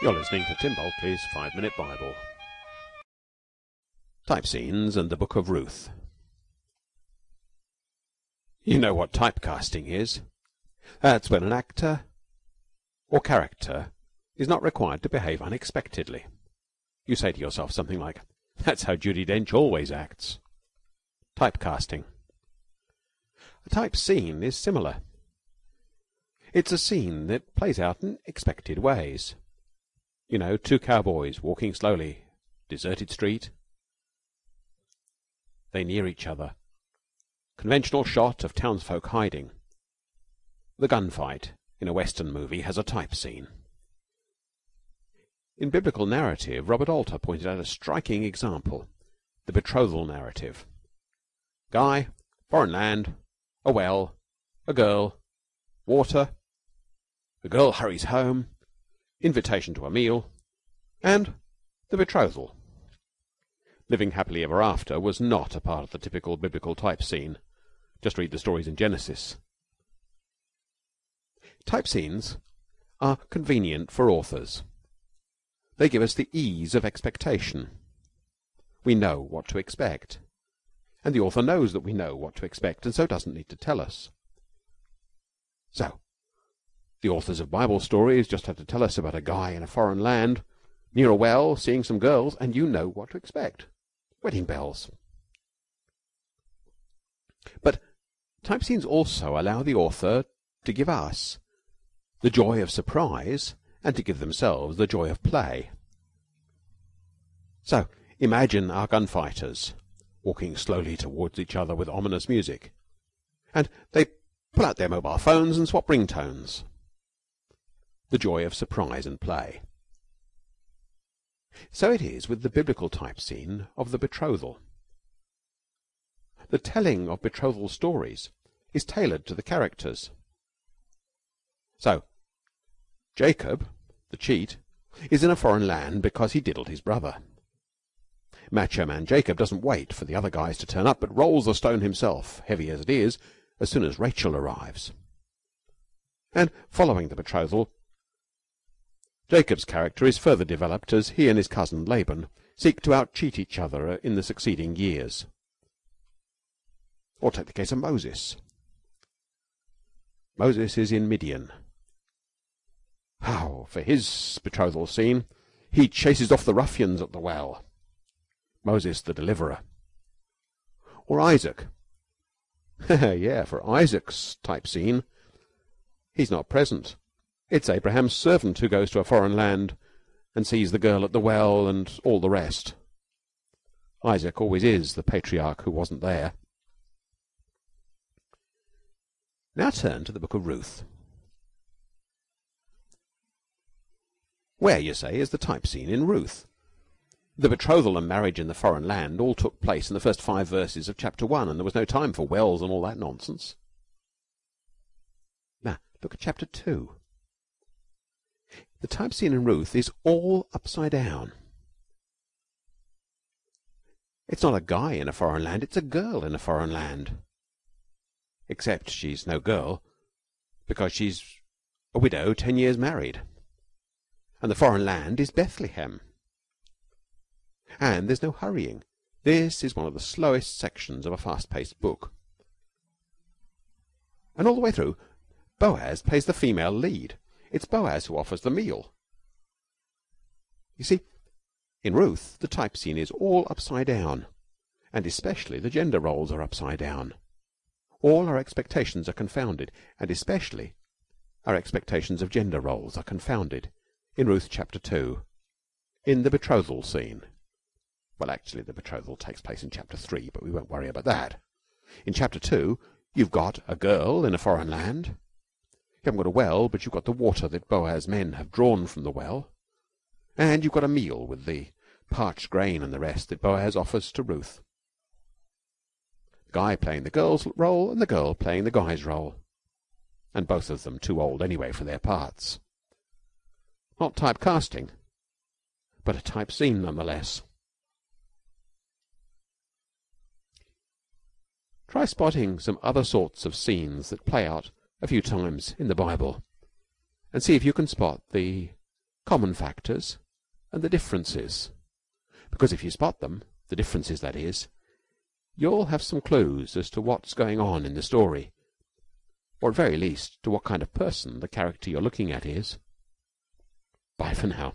You're listening to Tim Bulkeley's Five Minute Bible. Type scenes and the Book of Ruth. You know what typecasting is. That's when an actor or character is not required to behave unexpectedly. You say to yourself something like, That's how Judi Dench always acts. Typecasting. A type scene is similar. It's a scene that plays out in expected ways. You know, two cowboys walking slowly, deserted street. They near each other. Conventional shot of townsfolk hiding. The gunfight in a western movie has a type scene. In biblical narrative, Robert Alter pointed out a striking example, the betrothal narrative. Guy, foreign land, a well, a girl, water, the girl hurries home, invitation to a meal, and the betrothal. Living happily ever after was not a part of the typical biblical type scene. Just read the stories in Genesis. Type scenes are convenient for authors. They give us the ease of expectation. We know what to expect. And the author knows that we know what to expect, and so doesn't need to tell us. So, the authors of Bible stories just have to tell us about a guy in a foreign land, near a well, seeing some girls, and you know what to expect. Wedding bells. But type scenes also allow the author to give us the joy of surprise and to give themselves the joy of play. So, imagine our gunfighters walking slowly towards each other with ominous music, and they pull out their mobile phones and swap ringtones the joy of surprise and play. So it is with the biblical type scene of the betrothal. The telling of betrothal stories is tailored to the characters. So, Jacob, the cheat, is in a foreign land because he diddled his brother. Macho man Jacob doesn't wait for the other guys to turn up, but rolls the stone himself, heavy as it is, as soon as Rachel arrives. And following the betrothal, Jacob's character is further developed as he and his cousin Laban seek to out-cheat each other in the succeeding years. Or take the case of Moses. Moses is in Midian. How, for his betrothal scene, he chases off the ruffians at the well. Moses the deliverer. Or Isaac. yeah, for Isaac's type scene, he's not present. It's Abraham's servant who goes to a foreign land and sees the girl at the well and all the rest. Isaac always is the patriarch who wasn't there. Now turn to the book of Ruth. Where, you say, is the type scene in Ruth? The betrothal and marriage in the foreign land all took place in the first five verses of chapter one, and there was no time for wells and all that nonsense. Now, look at chapter two. The type scene in Ruth is all upside down. It's not a guy in a foreign land, it's a girl in a foreign land. Except she's no girl, because she's a widow ten years married. And the foreign land is Bethlehem. And there's no hurrying. This is one of the slowest sections of a fast-paced book. And all the way through, Boaz plays the female lead. It's Boaz who offers the meal. You see, in Ruth, the type scene is all upside down, and especially the gender roles are upside down. All our expectations are confounded, and especially our expectations of gender roles are confounded in Ruth chapter 2, in the betrothal scene. Well, actually, the betrothal takes place in chapter 3, but we won't worry about that. In chapter 2, you've got a girl in a foreign land you haven't got a well, but you've got the water that Boaz's men have drawn from the well. And you've got a meal with the parched grain and the rest that Boaz offers to Ruth. The guy playing the girl's role and the girl playing the guy's role. And both of them too old anyway for their parts. Not typecasting, but a type scene nonetheless. Try spotting some other sorts of scenes that play out a few times in the Bible and see if you can spot the common factors and the differences, because if you spot them the differences, that is you'll have some clues as to what's going on in the story, or at very least to what kind of person the character you're looking at is. Bye for now.